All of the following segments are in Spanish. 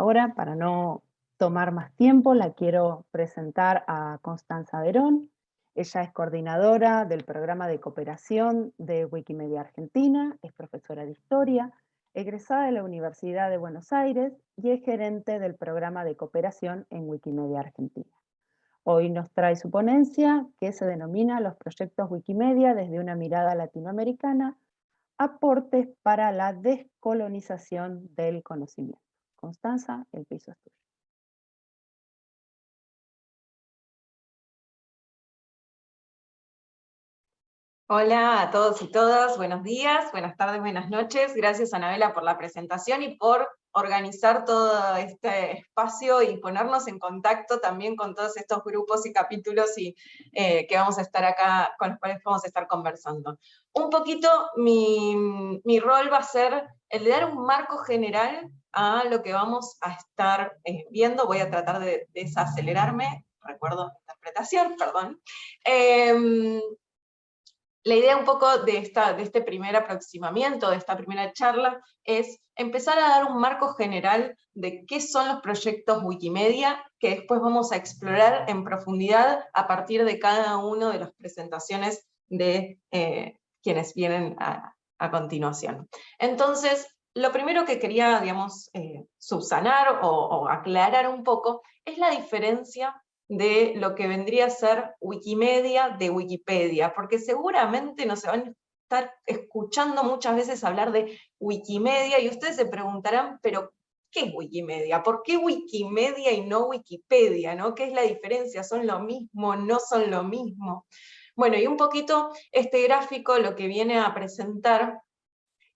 Ahora, para no tomar más tiempo, la quiero presentar a Constanza Verón. Ella es coordinadora del programa de cooperación de Wikimedia Argentina, es profesora de historia, egresada de la Universidad de Buenos Aires y es gerente del programa de cooperación en Wikimedia Argentina. Hoy nos trae su ponencia que se denomina Los proyectos Wikimedia desde una mirada latinoamericana, aportes para la descolonización del conocimiento. Constanza, el piso es tuyo. Hola a todos y todas, buenos días, buenas tardes, buenas noches. Gracias Anabela por la presentación y por organizar todo este espacio y ponernos en contacto también con todos estos grupos y capítulos y, eh, que vamos a estar acá, con los cuales vamos a estar conversando. Un poquito mi, mi rol va a ser el de dar un marco general a lo que vamos a estar eh, viendo. Voy a tratar de desacelerarme, recuerdo interpretación, perdón. Em, la idea un poco de, esta, de este primer aproximamiento, de esta primera charla, es empezar a dar un marco general de qué son los proyectos Wikimedia, que después vamos a explorar en profundidad a partir de cada una de las presentaciones de eh, quienes vienen a, continuación. Entonces, lo primero que quería, digamos, eh, subsanar o aclarar un poco es la diferencia de lo que vendría a ser Wikimedia de Wikipedia, porque seguramente no se van a estar escuchando muchas veces hablar de Wikimedia y ustedes se preguntarán, pero ¿qué es Wikimedia? ¿Por qué Wikimedia y no Wikipedia? ¿no? ¿Qué es la diferencia? ¿Son lo mismo? ¿No son lo mismo? Bueno, y un poquito este gráfico lo que viene a presentar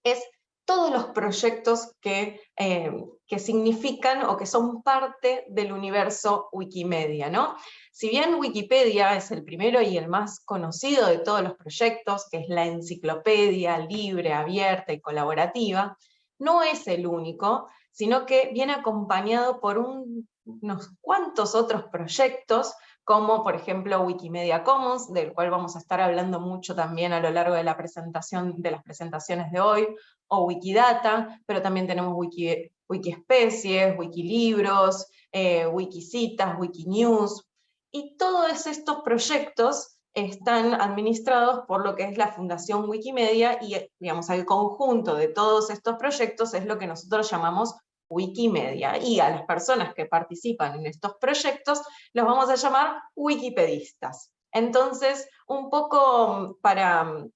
es todos los proyectos que, eh, que significan o que son parte del universo Wikimedia. ¿no? Si bien Wikipedia es el primero y el más conocido de todos los proyectos, que es la enciclopedia libre, abierta y colaborativa, no es el único, sino que viene acompañado por unos cuantos otros proyectos como por ejemplo Wikimedia Commons, del cual vamos a estar hablando mucho también a lo largo de, la presentación, de las presentaciones de hoy, o Wikidata, pero también tenemos Wiki, Wikispecies, Wikilibros, eh, Wikicitas, Wikinews, y todos estos proyectos están administrados por lo que es la Fundación Wikimedia, y digamos, el conjunto de todos estos proyectos es lo que nosotros llamamos Wikimedia, y a las personas que participan en estos proyectos los vamos a llamar wikipedistas. Entonces, un poco para,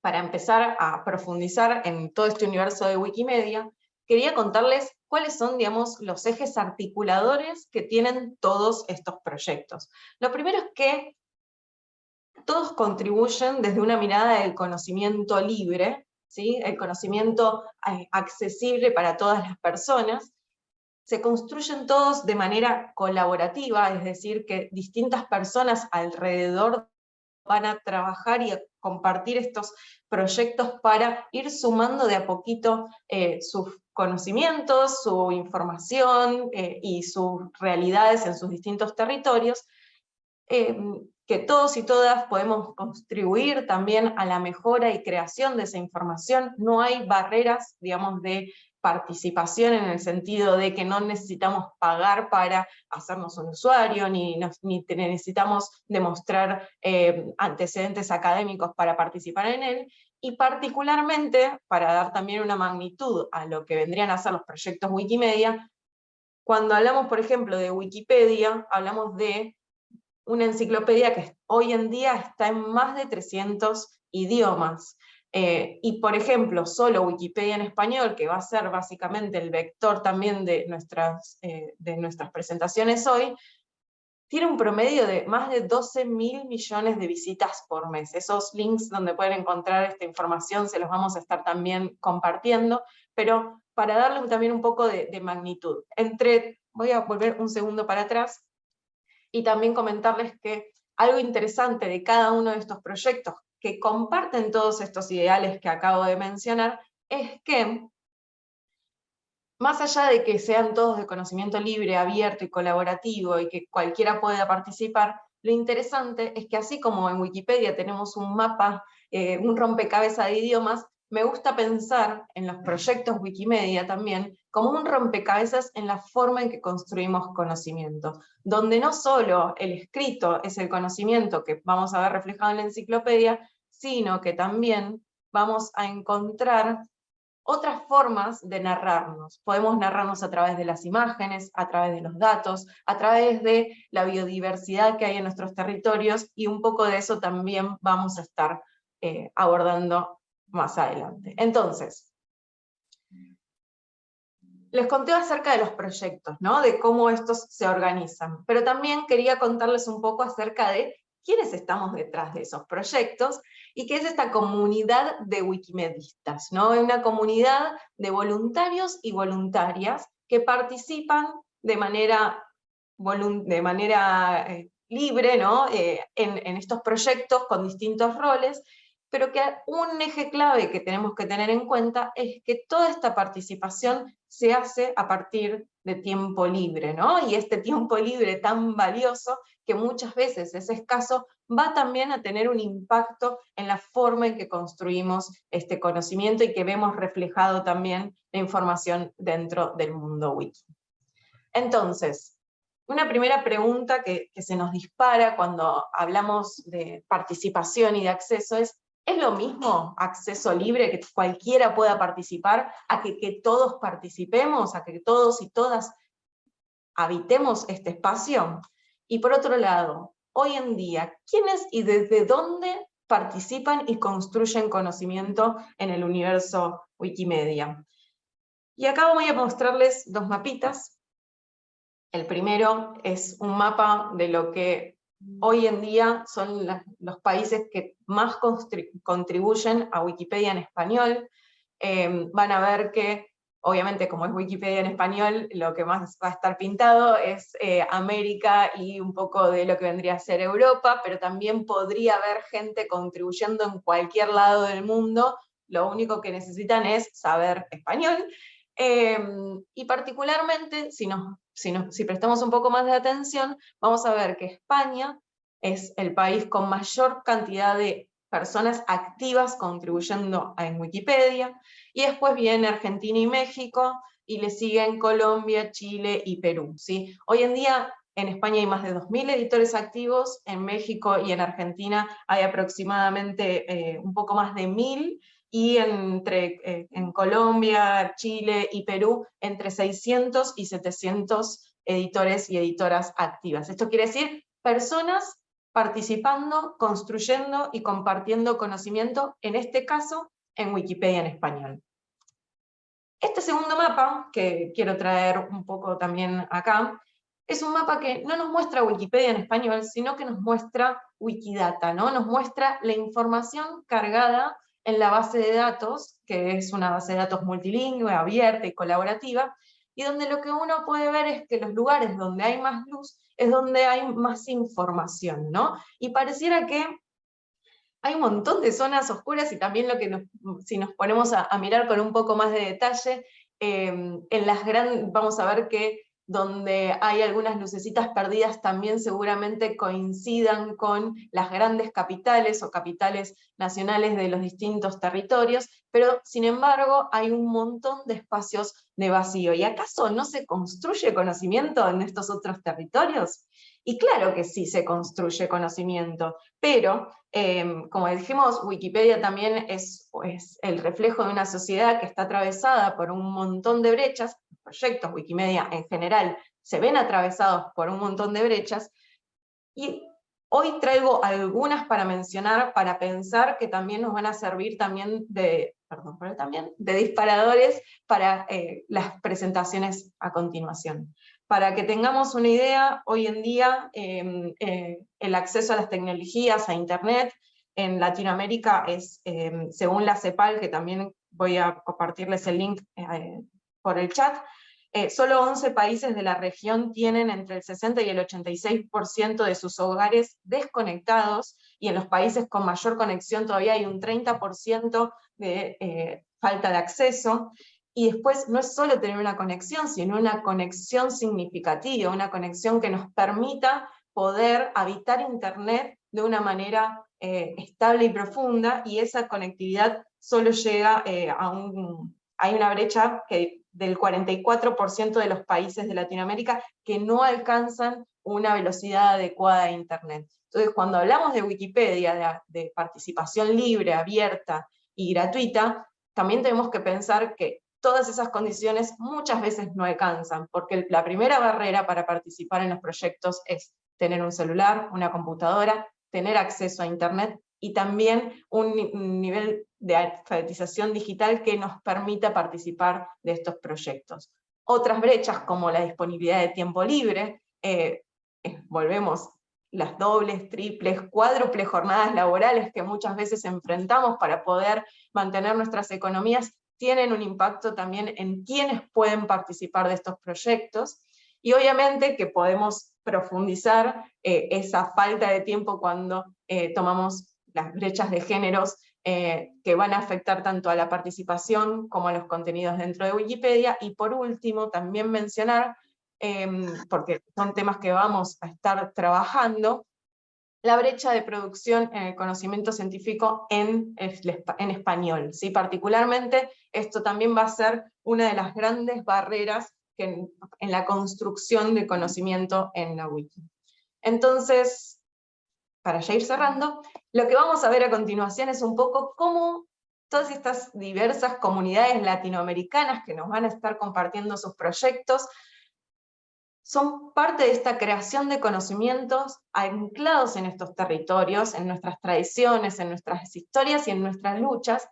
para empezar a profundizar en todo este universo de Wikimedia, quería contarles cuáles son, digamos, los ejes articuladores que tienen todos estos proyectos. Lo primero es que todos contribuyen desde una mirada del conocimiento libre, el conocimiento eh, accesible para todas las personas, se construyen todos de manera colaborativa, es decir, que distintas personas alrededor van a trabajar y a compartir estos proyectos para ir sumando de a poquito eh, sus conocimientos, su información eh, y sus realidades en sus distintos territorios, que todos y todas podemos contribuir también a la mejora y creación de esa información. No hay barreras, digamos, de participación en el sentido de que no necesitamos pagar para hacernos un usuario, ni, necesitamos demostrar eh, antecedentes académicos para participar en él, y particularmente, para dar también una magnitud a lo que vendrían a ser los proyectos Wikimedia, cuando hablamos, por ejemplo, de Wikipedia, hablamos de una enciclopedia que hoy en día está en más de 300 idiomas. Eh, y por ejemplo, solo Wikipedia en español, que va a ser básicamente el vector también de nuestras, eh, de nuestras presentaciones hoy, tiene un promedio de más de 12 mil millones de visitas por mes. Esos links donde pueden encontrar esta información se los vamos a estar también compartiendo, pero para darle también un poco de, de magnitud. Entre, voy a volver un segundo para atrás, y también comentarles que algo interesante de cada uno de estos proyectos que comparten todos estos ideales que acabo de mencionar, es que, más allá de que sean todos de conocimiento libre, abierto y colaborativo, y que cualquiera pueda participar, lo interesante es que así como en Wikipedia tenemos un mapa, eh, un rompecabezas de idiomas, me gusta pensar en los proyectos Wikimedia también como un rompecabezas en la forma en que construimos conocimiento, donde no solo el escrito es el conocimiento que vamos a ver reflejado en la enciclopedia, sino que también vamos a encontrar otras formas de narrarnos. Podemos narrarnos a través de las imágenes, a través de los datos, a través de la biodiversidad que hay en nuestros territorios, y un poco de eso también vamos a estar eh, abordando más adelante. Entonces, les conté acerca de los proyectos, ¿no? de cómo estos se organizan, pero también quería contarles un poco acerca de quiénes estamos detrás de esos proyectos y qué es esta comunidad de wikimedistas, ¿no? una comunidad de voluntarios y voluntarias que participan de manera, de manera eh, libre ¿no? Eh, en, en estos proyectos con distintos roles pero que un eje clave que tenemos que tener en cuenta es que toda esta participación se hace a partir de tiempo libre, ¿no? Y este tiempo libre tan valioso, que muchas veces es escaso, va también a tener un impacto en la forma en que construimos este conocimiento y que vemos reflejado también la información dentro del mundo wiki. Entonces, una primera pregunta que, que se nos dispara cuando hablamos de participación y de acceso es, ¿Es lo mismo acceso libre, que cualquiera pueda participar, a que, todos participemos, a que todos y todas habitemos este espacio? Y por otro lado, hoy en día, ¿quiénes y desde dónde participan y construyen conocimiento en el universo Wikimedia? Y acá voy a mostrarles dos mapitas. El primero es un mapa de lo que hoy en día son los países que más contribuyen a Wikipedia en español. Em, van a ver que, obviamente como es Wikipedia en español, lo que más va a estar pintado es eh, América y un poco de lo que vendría a ser Europa, pero también podría haber gente contribuyendo en cualquier lado del mundo, lo único que necesitan es saber español, em, y particularmente, si nos si, prestamos un poco más de atención, vamos a ver que España es el país con mayor cantidad de personas activas contribuyendo en Wikipedia, y después viene Argentina y México, y le siguen Colombia, Chile y Perú. ¿sí? Hoy en día en España hay más de 2.000 editores activos, en México y en Argentina hay aproximadamente eh, un poco más de 1.000, y entre, eh, en Colombia, Chile y Perú, entre 600 y 700 editores y editoras activas. Esto quiere decir personas participando, construyendo y compartiendo conocimiento, en este caso, en Wikipedia en español. Este segundo mapa, que quiero traer un poco también acá, es un mapa que no nos muestra Wikipedia en español, sino que nos muestra Wikidata, ¿no? nos muestra la información cargada en la base de datos, que es una base de datos multilingüe, abierta y colaborativa, y donde lo que uno puede ver es que los lugares donde hay más luz es donde hay más información, ¿no? Y pareciera que hay un montón de zonas oscuras y también lo que si nos ponemos a, mirar con un poco más de detalle, eh, en las grandes, vamos a ver que donde hay algunas lucecitas perdidas también seguramente coincidan con las grandes capitales o capitales nacionales de los distintos territorios, pero sin embargo hay un montón de espacios de vacío. ¿Y acaso no se construye conocimiento en estos otros territorios? Y claro que sí se construye conocimiento, pero em, como dijimos, Wikipedia también es, es el reflejo de una sociedad que está atravesada por un montón de brechas, proyectos, Wikimedia en general, se ven atravesados por un montón de brechas, y hoy traigo algunas para mencionar, para pensar que también nos van a servir también de, perdón, pero también de disparadores para eh, las presentaciones a continuación. Para que tengamos una idea, hoy en día em, eh, el acceso a las tecnologías, a Internet, en Latinoamérica es, em, según la CEPAL, que también voy a compartirles el link eh, por el chat, eh, solo 11 países de la región tienen entre el 60 y el 86% de sus hogares desconectados, y en los países con mayor conexión todavía hay un 30% de eh, falta de acceso, y después no es solo tener una conexión, sino una conexión significativa, una conexión que nos permita poder habitar Internet de una manera eh, estable y profunda, y esa conectividad solo llega a un... Hay una brecha que del 44% de los países de Latinoamérica que no alcanzan una velocidad adecuada de Internet. Entonces, cuando hablamos de Wikipedia, de, de participación libre, abierta y gratuita, también tenemos que pensar que todas esas condiciones muchas veces no alcanzan, porque la primera barrera para participar en los proyectos es tener un celular, una computadora, tener acceso a Internet y también un nivel de alfabetización digital que nos permita participar de estos proyectos. Otras brechas como la disponibilidad de tiempo libre, eh, volvemos las dobles, triples, cuádruples jornadas laborales que muchas veces enfrentamos para poder mantener nuestras economías, tienen un impacto también en quienes pueden participar de estos proyectos, y obviamente que podemos profundizar eh, esa falta de tiempo cuando eh, tomamos las brechas de géneros eh, que van a afectar tanto a la participación como a los contenidos dentro de Wikipedia, y por último también mencionar Em, porque son temas que vamos a estar trabajando, la brecha de producción en el conocimiento científico en, español. ¿sí? Particularmente, esto también va a ser una de las grandes barreras en, en la construcción de conocimiento en la wiki. Entonces, para ya ir cerrando, lo que vamos a ver a continuación es un poco cómo todas estas diversas comunidades latinoamericanas que nos van a estar compartiendo sus proyectos son parte de esta creación de conocimientos anclados en estos territorios, en nuestras tradiciones, en nuestras historias y en nuestras luchas,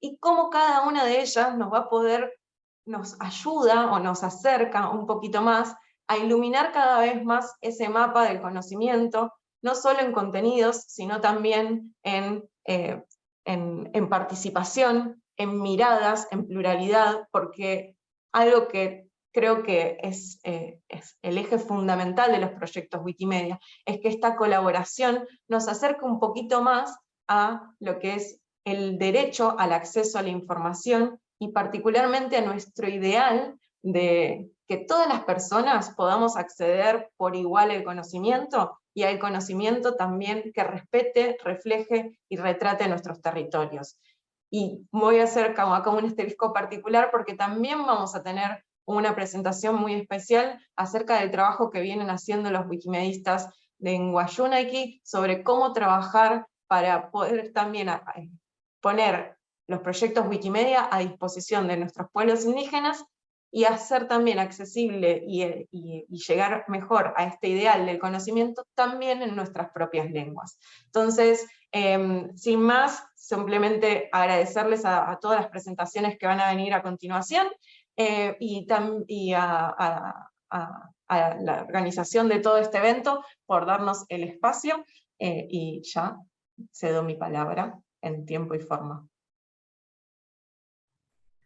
y cómo cada una de ellas nos va a poder, nos ayuda o nos acerca un poquito más a iluminar cada vez más ese mapa del conocimiento, no solo en contenidos, sino también en, eh, en, en participación, en miradas, en pluralidad, porque algo que creo que eh, es, el eje fundamental de los proyectos Wikimedia, es que esta colaboración nos acerca un poquito más a lo que es el derecho al acceso a la información y particularmente a nuestro ideal de que todas las personas podamos acceder por igual al conocimiento y al conocimiento también que respete, refleje y retrate nuestros territorios. Y voy a hacer acá un esterisco particular porque también vamos a tener una presentación muy especial acerca del trabajo que vienen haciendo los wikimedistas de Nguayunaki sobre cómo trabajar para poder también poner los proyectos Wikimedia a disposición de nuestros pueblos indígenas y hacer también accesible y, llegar mejor a este ideal del conocimiento también en nuestras propias lenguas. Entonces, em, sin más, simplemente agradecerles a todas las presentaciones que van a venir a continuación, eh, y, a, la organización de todo este evento por darnos el espacio, eh, y ya cedo mi palabra en tiempo y forma.